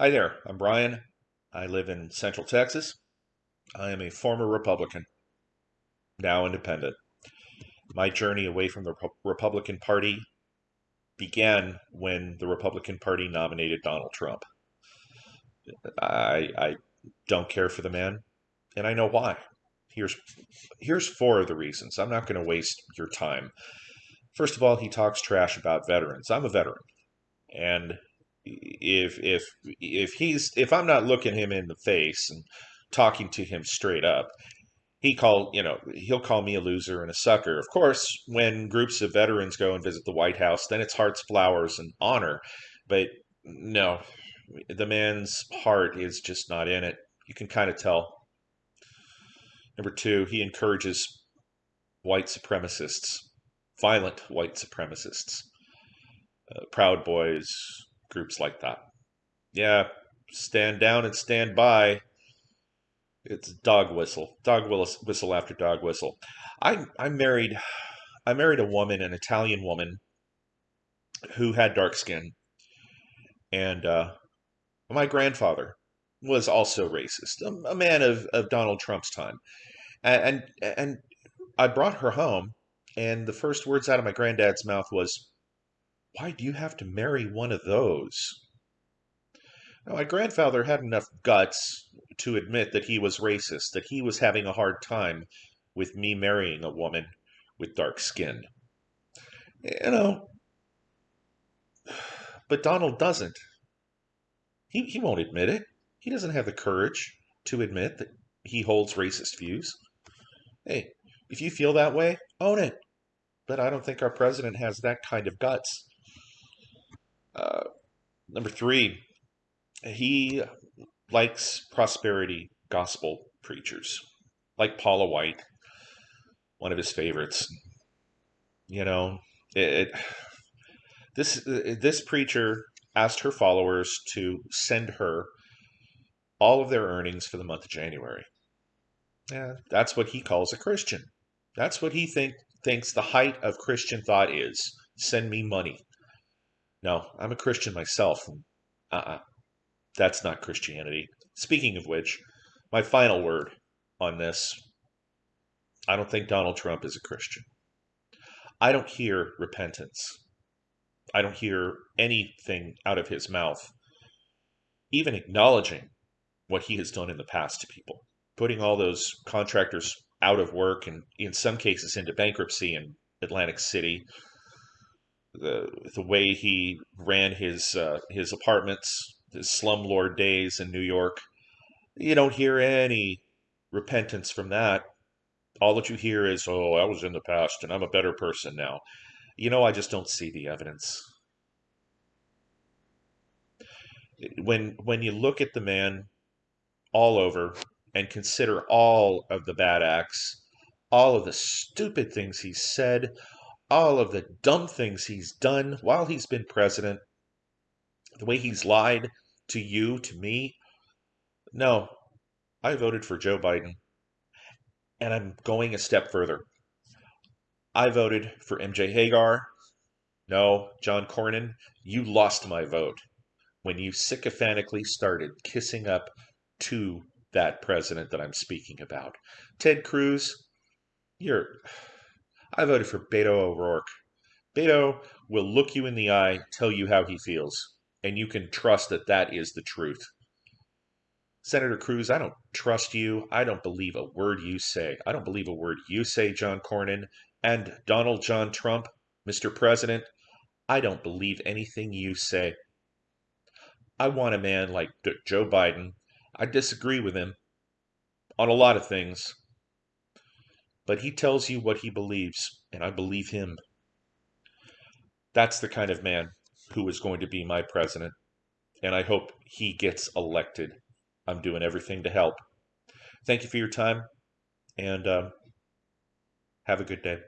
Hi there, I'm Brian. I live in Central Texas. I am a former Republican, now independent. My journey away from the Republican Party began when the Republican Party nominated Donald Trump. I, I don't care for the man, and I know why. Here's here's four of the reasons. I'm not going to waste your time. First of all, he talks trash about veterans. I'm a veteran, and if if if he's if I'm not looking him in the face and talking to him straight up, he call you know he'll call me a loser and a sucker. Of course, when groups of veterans go and visit the White House, then it's hearts, flowers, and honor. But no, the man's heart is just not in it. You can kind of tell. Number two, he encourages white supremacists, violent white supremacists, uh, Proud Boys, groups like that. Yeah, stand down and stand by. It's dog whistle, dog whistle after dog whistle. I I married, I married a woman, an Italian woman, who had dark skin, and uh, my grandfather was also racist, a, a, man of, of Donald Trump's time, and, and and I brought her home, and the first words out of my granddad's mouth was, why do you have to marry one of those? Now, my grandfather had enough guts to admit that he was racist, that he was having a hard time with me marrying a woman with dark skin. You know, but Donald doesn't. He, he won't admit it. He doesn't have the courage to admit that he holds racist views. Hey, if you feel that way, own it. But I don't think our president has that kind of guts. Number three, he likes prosperity gospel preachers, like Paula White, one of his favorites. You know, it, this this preacher asked her followers to send her all of their earnings for the month of January. Yeah, that's what he calls a Christian. That's what he think thinks the height of Christian thought is. Send me money. No, I'm a Christian myself. Uh-uh. That's not Christianity. Speaking of which, my final word on this I don't think Donald Trump is a Christian. I don't hear repentance. I don't hear anything out of his mouth, even acknowledging what he has done in the past to people, putting all those contractors out of work and in some cases into bankruptcy in Atlantic City, the the way he ran his uh, his apartments, his slumlord days in New York. You don't hear any repentance from that. All that you hear is, "Oh, I was in the past, and I'm a better person now." You know, I just don't see the evidence. When when you look at the man all over and consider all of the bad acts, all of the stupid things he said, all of the dumb things he's done while he's been president, the way he's lied to you, to me. No, I voted for Joe Biden. And I'm going a step further. I voted for MJ Hegar. No, John Cornyn, you lost my vote when you sycophantically started kissing up to that president that I'm speaking about. Ted Cruz, you're I voted for Beto O'Rourke. Beto will look you in the eye, tell you how he feels, and you can trust that that is the truth. Senator Cruz, I don't trust you. I don't believe a word you say. I don't believe a word you say, John Cornyn. And Donald John Trump, Mr. President, I don't believe anything you say. I want a man like Joe Biden. I disagree with him on a lot of things, but he tells you what he believes, and I believe him. That's the kind of man who is going to be my president, and I hope he gets elected. I'm doing everything to help. Thank you for your time, and um, have a good day.